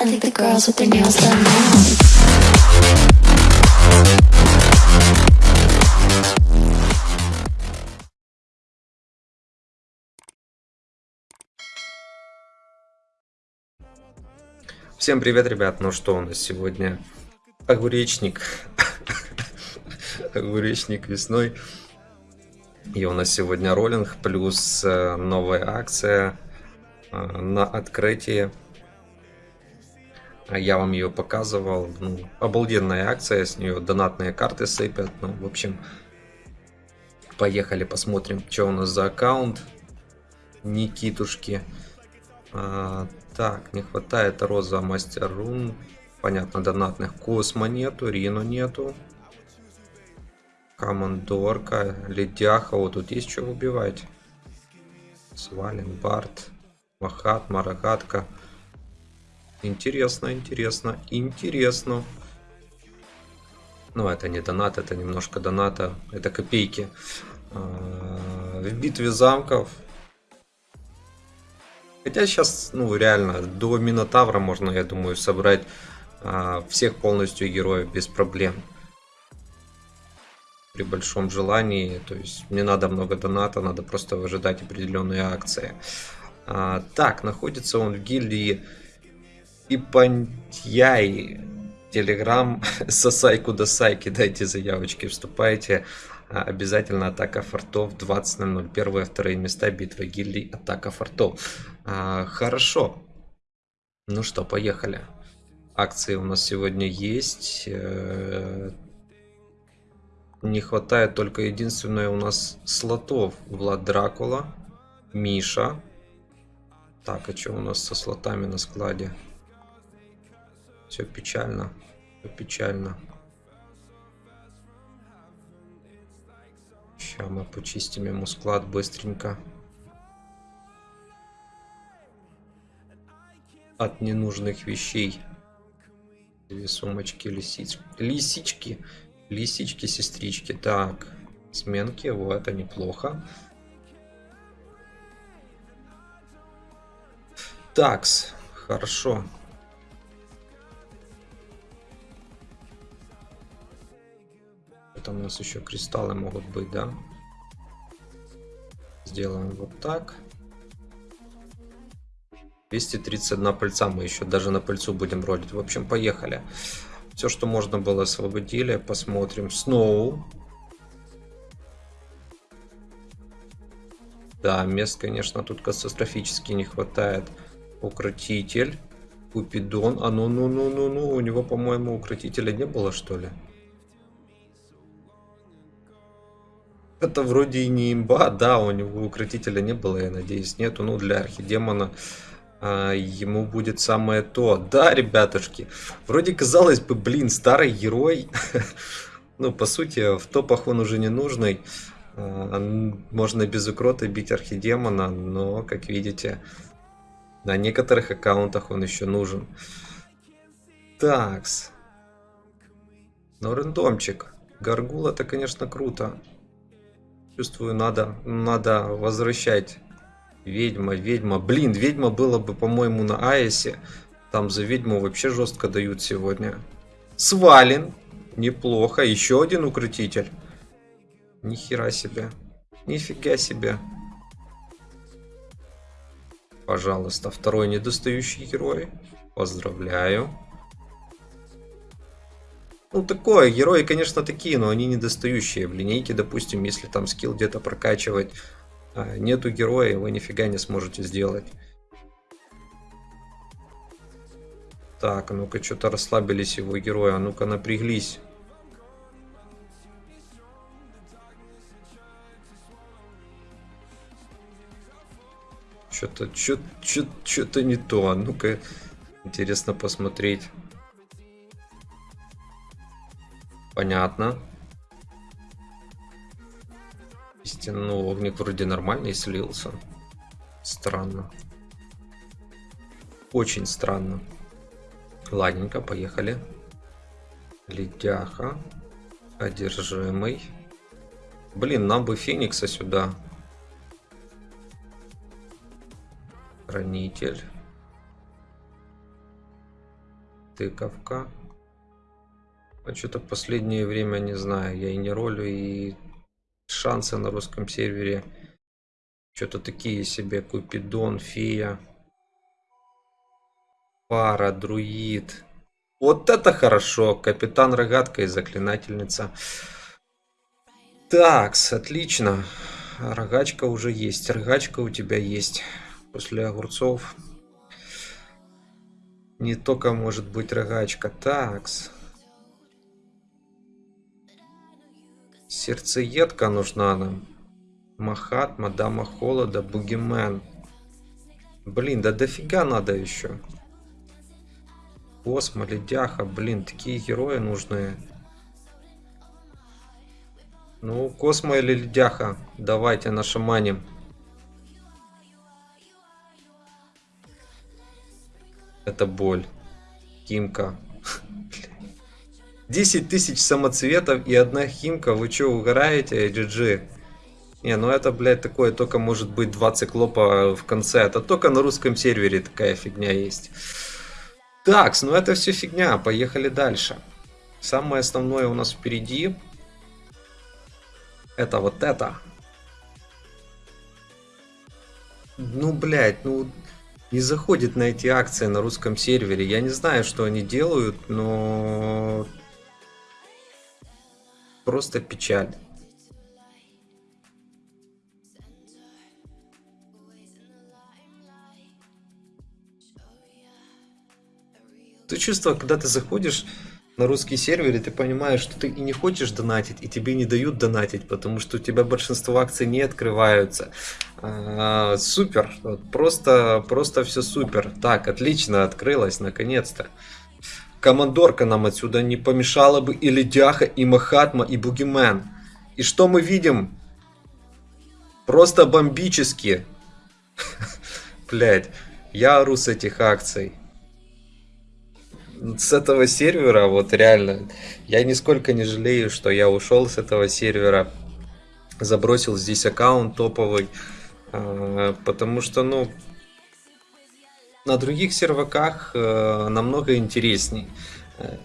I think the girls with their nails done now. Всем привет, ребят! Ну что у нас сегодня? Огуречник. Огуречник весной. И у нас сегодня роллинг плюс э, новая акция э, на открытии. Я вам ее показывал. Ну, обалденная акция, с нее донатные карты сыпят. Ну, в общем, поехали посмотрим, что у нас за аккаунт. Никитушки. А, так, не хватает Роза Мастер Рун. Понятно, донатных Космо нету, Рино нету. Командорка, Ледяха. Вот тут есть что убивать. Свален, Барт, Махат, Марагатка. Интересно, интересно, интересно. Ну, это не донат, это немножко доната. Это копейки. А, В битве замков Хотя сейчас, ну, реально, до Минотавра можно, я думаю, собрать а, всех полностью героев без проблем. При большом желании, то есть не надо много доната, надо просто выжидать определенные акции. А, так, находится он в гильдии Ипантьяи. Телеграм Сосайку до Сайки, дайте заявочки, вступайте. А, Обязательно атака фортов 20.00. Первые, вторые места битва гильдий атака фортов. А, хорошо. Ну что, поехали. Акции у нас сегодня есть. Э, Не хватает только единственное у нас слотов. Влад Дракула, Миша. Так, а что у нас со слотами на складе? Все печально. Все печально. Сейчас мы почистим ему склад быстренько. От ненужных вещей. Две сумочки лисички. Лисички. Лисички, сестрички. Так. Сменки. Вот, это неплохо. Такс. Хорошо. Это у нас еще кристаллы могут быть, да? Сделаем вот так. 231 пыльца мы еще даже на пыльцу будем ролить. В общем, поехали. Все, что можно было, освободили. Посмотрим. Сноу. Да, мест, конечно, тут катастрофически не хватает. Укротитель. Купидон. А ну, ну, ну, ну, ну. У него, по-моему, укротителя не было, что ли? Это вроде и не имба, да, у него укротителя не было, я надеюсь, нету. Ну, для архидемона а, ему будет самое то. Да, ребятушки, вроде казалось бы, блин, старый герой. ну, по сути, в топах он уже не нужный. А, можно без укрота бить архидемона, но, как видите, на некоторых аккаунтах он еще нужен. Такс. Ну, рандомчик. Гаргул это, конечно, круто. Чувствую, надо, надо возвращать. Ведьма, ведьма. Блин, ведьма было бы, по-моему, на Аэсе. Там за ведьму вообще жестко дают сегодня. Свален. Неплохо. Еще один укротитель. Нихера себе. Нифига себе. Пожалуйста, второй недостающий герой. Поздравляю. Ну, такое, герои, конечно, такие, но они недостающие. В линейке, допустим, если там скилл где-то прокачивать, а, нету героя, вы нифига не сможете сделать. Так, ну-ка, что-то расслабились его герои, а ну-ка, напряглись. Что-то, что-то не то, а ну-ка, интересно посмотреть. Понятно. Истинный огник вроде нормальный слился. Странно. Очень странно. Ладненько, поехали. Ледяха. Одержимый. Блин, нам бы Феникса сюда. Хранитель. Тыковка. А что-то последнее время не знаю. Я и не ролю, и шансы на русском сервере. Что-то такие себе. Купидон, фея. Пара, друид. Вот это хорошо. Капитан Рогатка и заклинательница. Такс, отлично. Рогачка уже есть. Рогачка у тебя есть. После огурцов. Не только может быть рогачка. Такс. Сердцеедка нужна нам. Махат, Мадама Холода, Бугимен. Блин, да дофига надо еще. Космо, Ледяха, блин, такие герои нужные. Ну, Космо или Ледяха, давайте нашаманим. Это боль. Кимка. 10 тысяч самоцветов и одна химка. Вы что, угораете, GG? Не, ну это, блядь, такое только может быть два циклопа в конце. Это только на русском сервере такая фигня есть. Так, ну это все фигня. Поехали дальше. Самое основное у нас впереди. Это вот это. Ну, блядь, ну... Не заходит на эти акции на русском сервере. Я не знаю, что они делают, но Просто печаль. То чувство, когда ты заходишь на русский сервер, и ты понимаешь, что ты и не хочешь донатить, и тебе не дают донатить, потому что у тебя большинство акций не открываются. А, супер, просто, просто все супер. Так, отлично, открылось, наконец-то. Командорка нам отсюда не помешала бы и Ледяха, и Махатма, и Бугимен. И что мы видим? Просто бомбически. Блять, я ору с этих акций. С этого сервера, вот реально, я нисколько не жалею, что я ушел с этого сервера. Забросил здесь аккаунт топовый. А, потому что, ну, на других серваках э, намного интересней. Э,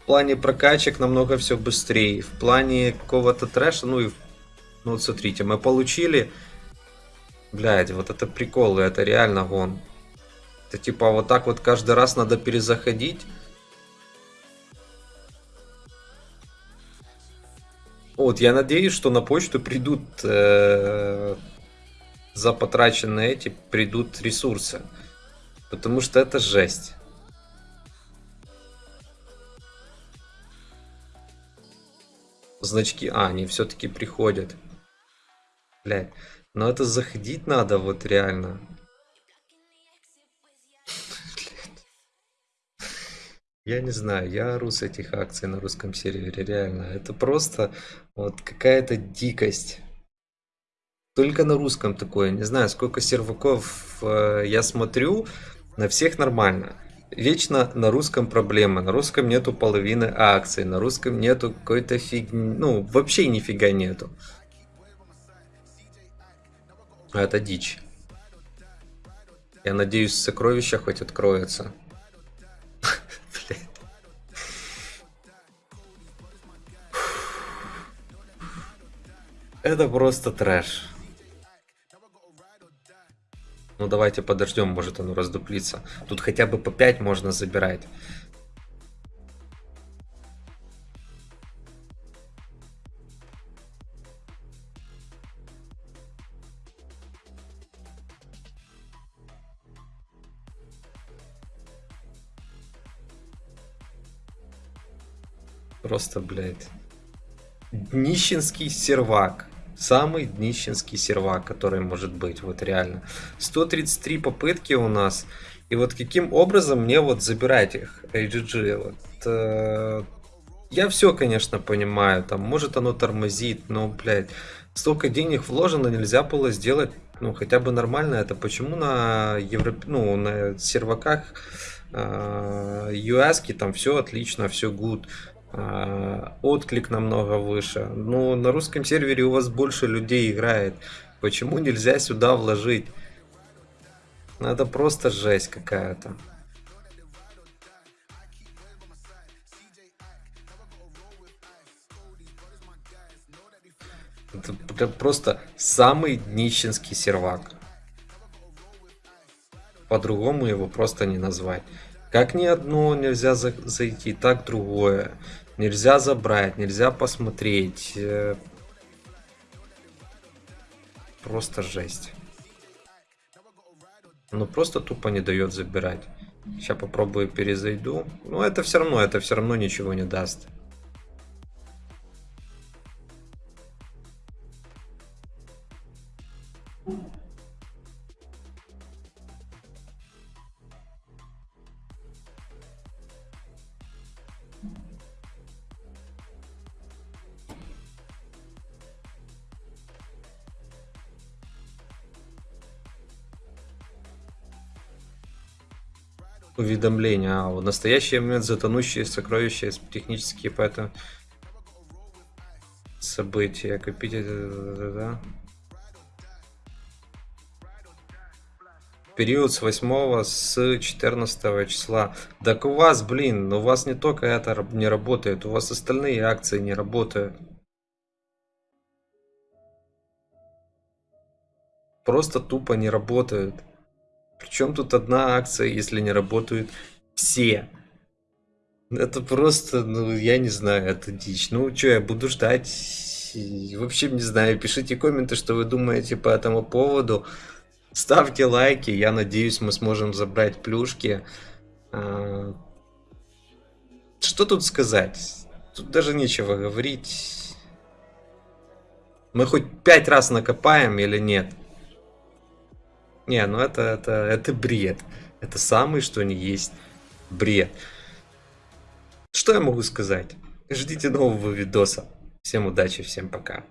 в плане прокачек намного все быстрее. В плане какого-то трэша, ну и... Ну вот смотрите, мы получили... Блядь, вот это прикол, это реально гон. Это типа вот так вот каждый раз надо перезаходить. Вот, я надеюсь, что на почту придут э, за потраченные эти придут ресурсы. Потому что это жесть. Значки... А, они все-таки приходят. Блять. Но это заходить надо вот реально. Я не знаю, я ору с этих акций на русском сервере, реально. Это просто вот какая-то дикость. Только на русском такое. Не знаю, сколько серваков э, я смотрю. На всех нормально. Вечно на русском проблема. На русском нету половины акций. На русском нету какой-то фигни. Ну, вообще нифига нету. Это дичь. Я надеюсь, сокровища хоть откроется. Это просто трэш. Ну давайте подождем, может оно раздуплится. Тут хотя бы по 5 можно забирать. Просто, блядь. Днищенский сервак. Самый днищенский сервак, который может быть, вот реально. 133 попытки у нас. И вот каким образом мне вот забирать их, AGG? Вот, э, я все, конечно, понимаю, там, может оно тормозит, но, блядь, столько денег вложено, нельзя было сделать, ну, хотя бы нормально это. Почему на Европе, ну, на серваках э, US там все отлично, все good. Э, отклик намного выше. Но на русском сервере у вас больше людей играет. Почему нельзя сюда вложить? Ну, это просто жесть какая-то. Это просто самый днищенский сервак. По-другому его просто не назвать. Как ни одно нельзя за- зайти, так другое. Нельзя забрать, нельзя посмотреть. Э, Просто жесть. Ну просто тупо не дает забирать. Сейчас попробую перезайду. Но это все равно, это все равно ничего не даст. Уведомления. А, в настоящий момент затонущие сокровища технические поэтому события. Купить это... да. Период с 8 с 14 числа. Так у вас, блин, у вас не только это не работает, у вас остальные акции не работают. Просто тупо не работают. Причем тут одна акция, если не работают все? Это просто, ну, я не знаю, это дичь. Ну, что, я буду ждать. Вообще не знаю, пишите комменты, что вы думаете по этому поводу. Ставьте лайки, я надеюсь, мы сможем забрать плюшки. А, Что тут сказать? Тут даже нечего говорить. Мы хоть пять раз накопаем или нет? Не, ну это, это, это бред. Это самый, что ни есть бред. Что я могу сказать? Ждите нового видоса. Всем удачи, всем пока.